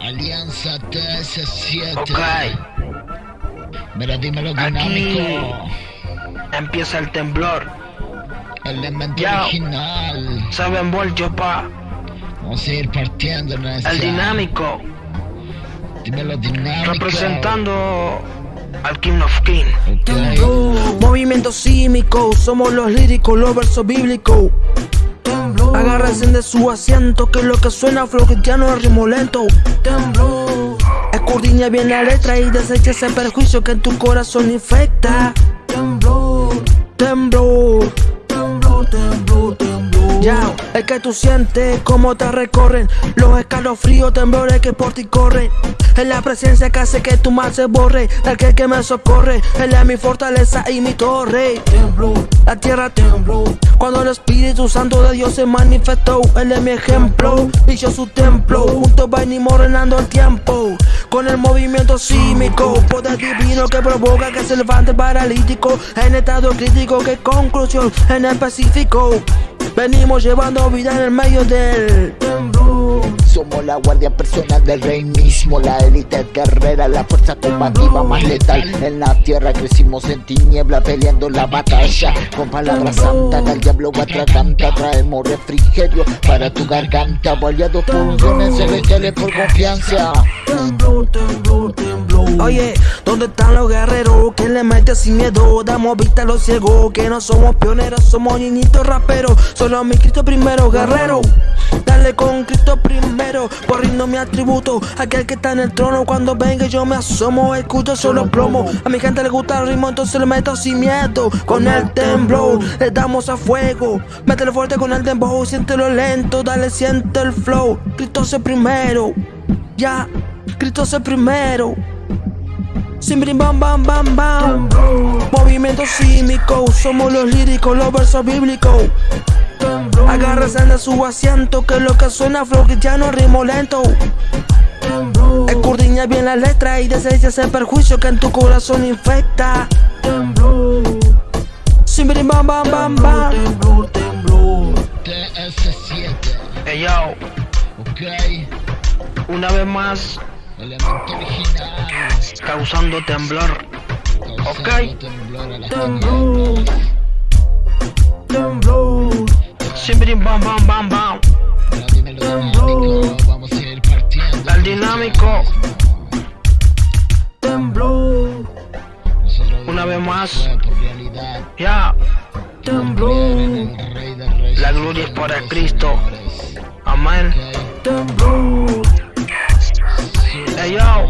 Alianza TS7. Ok, Mira, dímelo Aquí. dinámico. empieza el temblor. Elemento Ya. original. Saben yo pa. Vamos a ir partiendo en esta. El dinámico. Dímelo dinámico. Representando al King of King. Ok. Movimiento símico, somos los líricos, los versos bíblicos. Agárrense de su asiento, que lo que suena flow cristiano es ritmo lento. Escudriña bien la letra y desecha ese perjuicio que en tu corazón infecta. Temblor, temblor, temblor, temblor, temblor. Ya, es que tú sientes cómo te recorren los escalofríos, temblores que por ti corren. Es la presencia que hace que tu mal se borre. El que, me socorre, él es mi fortaleza y mi torre. Tembló, la tierra tembló. Cuando el Espíritu Santo de Dios se manifestó, él es mi ejemplo. Y yo su templo. Juntos venimos renando el tiempo. Con el movimiento sísmico, poder divino que provoca que se levante paralítico. En estado crítico, que conclusión en específico. Venimos llevando vida en el medio del temblor. Somos la guardia personal del rey mismo, la élite guerrera, la fuerza combativa más letal. En la tierra crecimos en tiniebla, peleando la batalla. Con palabras santas del diablo atraganta, traemos refrigerio para tu garganta. Boleados por dones celestiales por confianza. Tembló, tembló, tembló. Oye, ¿dónde están los guerreros que le meten sin miedo? Damos vista a los ciegos, que no somos pioneros, somos niñitos raperos. Solo mi Cristo primero, guerrero. Dale con Cristo primero, por mi atributo. Aquel que está en el trono, cuando venga yo me asomo, escucho solo plomo. A mi gente le gusta el ritmo, entonces le meto sin miedo. Con el temblor, le damos a fuego. Métele fuerte con el dembow, siéntelo lento, dale, siente el flow. Cristo es el primero. Ya, Cristo es el primero. Simbrin bam bam bam bam. Movimiento sísmico, somos los líricos, los versos bíblicos. Agárrense de su asiento, que lo que suena flow cristiano ritmo lento. Escudriña bien la letra y desecha ese perjuicio que en tu corazón infecta. Simbrin bam bam bam bam. TS7. Hey yo, Ok. una vez más Elemento original. Causando temblor. Ok. temblor Temblor. Siempre bam bam bam bam. Dinámico. Vamos a ir partiendo. Al dinámico. Nosotros Una vez más. Ya, Temblor. La gloria es para Cristo. amén. Ok. Hey yo,